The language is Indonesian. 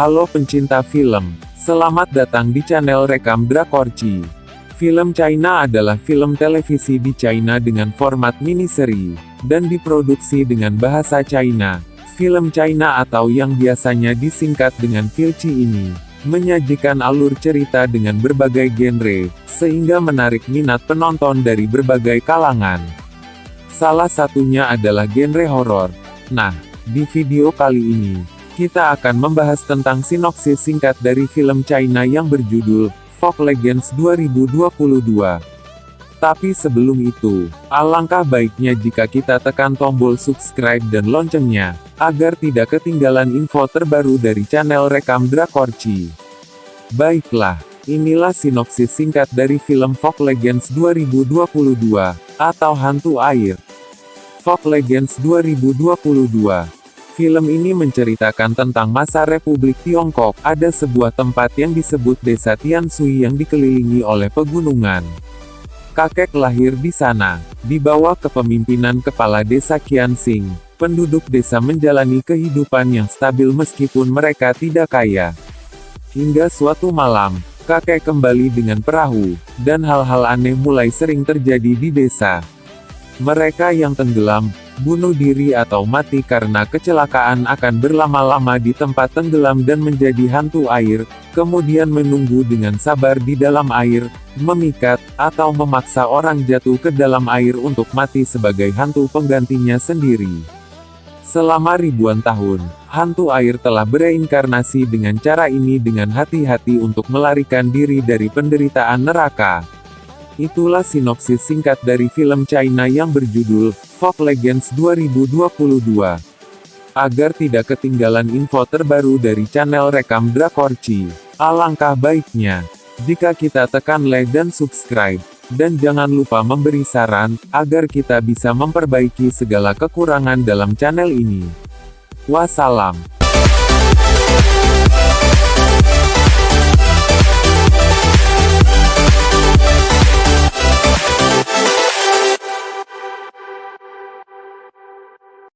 Halo pencinta film, selamat datang di channel Rekam Drakorci. Film China adalah film televisi di China dengan format mini-seri, dan diproduksi dengan bahasa China. Film China atau yang biasanya disingkat dengan Filci ini, menyajikan alur cerita dengan berbagai genre, sehingga menarik minat penonton dari berbagai kalangan. Salah satunya adalah genre horor. Nah, di video kali ini, kita akan membahas tentang sinopsis singkat dari film China yang berjudul Folk Legends 2022. Tapi sebelum itu, alangkah baiknya jika kita tekan tombol subscribe dan loncengnya, agar tidak ketinggalan info terbaru dari channel Rekam Drakorci. Baiklah, inilah sinopsis singkat dari film Folk Legends 2022, atau Hantu Air. Folk Legends 2022 Film ini menceritakan tentang masa Republik Tiongkok, ada sebuah tempat yang disebut Desa Tianshui yang dikelilingi oleh pegunungan. Kakek lahir di sana. Di bawah kepemimpinan Kepala Desa Qianxing, penduduk desa menjalani kehidupan yang stabil meskipun mereka tidak kaya. Hingga suatu malam, kakek kembali dengan perahu, dan hal-hal aneh mulai sering terjadi di desa. Mereka yang tenggelam, bunuh diri atau mati karena kecelakaan akan berlama-lama di tempat tenggelam dan menjadi hantu air, kemudian menunggu dengan sabar di dalam air, memikat, atau memaksa orang jatuh ke dalam air untuk mati sebagai hantu penggantinya sendiri. Selama ribuan tahun, hantu air telah bereinkarnasi dengan cara ini dengan hati-hati untuk melarikan diri dari penderitaan neraka. Itulah sinopsis singkat dari film China yang berjudul Folk Legends 2022. Agar tidak ketinggalan info terbaru dari channel Rekam Drakorci, alangkah baiknya jika kita tekan like dan subscribe, dan jangan lupa memberi saran, agar kita bisa memperbaiki segala kekurangan dalam channel ini. Wassalam.